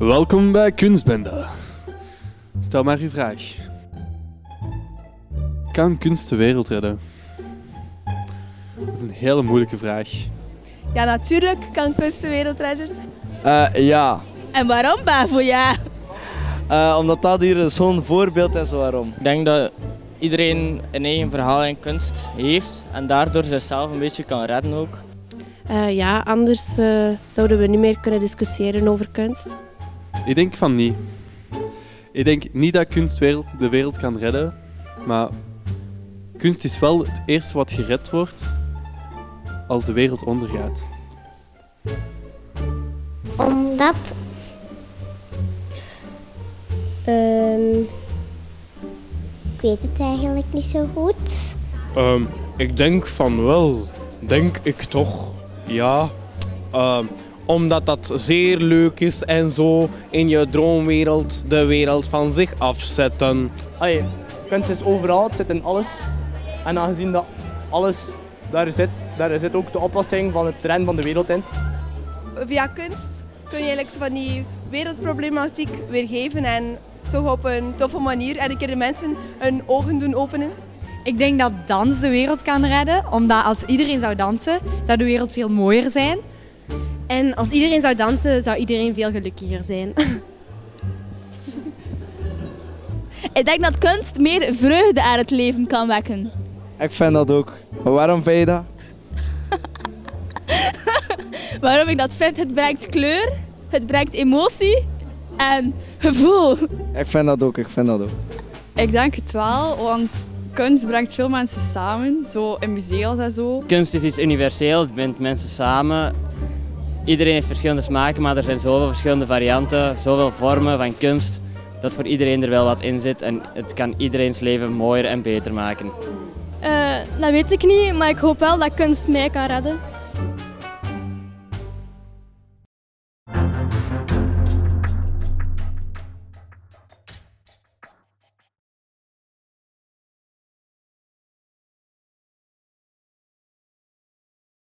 Welkom bij Kunstbende. Stel maar uw vraag. Kan kunst de wereld redden? Dat is een hele moeilijke vraag. Ja, natuurlijk kan kunst de wereld redden. Eh, ja, En waarom, Bavo? Ja. Eh, omdat dat hier zo'n voorbeeld is waarom. Ik denk dat iedereen een eigen verhaal en kunst heeft en daardoor zichzelf een beetje kan redden ook. Eh, ja, anders eh, zouden we niet meer kunnen discussiëren over kunst. Ik denk van niet. Ik denk niet dat kunst wereld- de wereld kan redden, maar kunst is wel het eerste wat gered wordt als de wereld ondergaat. Omdat. Ehm, ik weet het eigenlijk niet zo goed. Ehm, ik denk van wel. Denk ik toch. Ja. Ehm, omdat dat zeer leuk is en zo in je droomwereld de wereld van zich afzetten. Allee, kunst is overal, het zit in alles. En aangezien dat alles daar zit, daar zit ook de oplossing van het trend van de wereld in. Via kunst kun je eigenlijk van die wereldproblematiek weergeven en toch op een toffe manier en een keer de mensen hun ogen doen openen. Ik denk dat dans de wereld kan redden, omdat als iedereen zou dansen, zou de wereld veel mooier zijn. En als iedereen zou dansen, zou iedereen veel gelukkiger zijn. Ik denk dat kunst meer vreugde aan het leven kan wekken. Ik vind dat ook. Maar waarom vind je dat? Waarom ik dat vind? Het brengt kleur, het brengt emotie en gevoel. Ik vind dat ook, ik vind dat ook. Ik denk het wel, want kunst brengt veel mensen samen, zo in museums en zo. Kunst is iets universeels, het bindt mensen samen. Iedereen heeft verschillende smaken, maar er zijn zoveel verschillende varianten, zoveel vormen van kunst, dat voor iedereen er wel wat in zit en het kan iedereen's leven mooier en beter maken. dat weet ik niet, maar ik hoop wel dat kunst mij kan redden.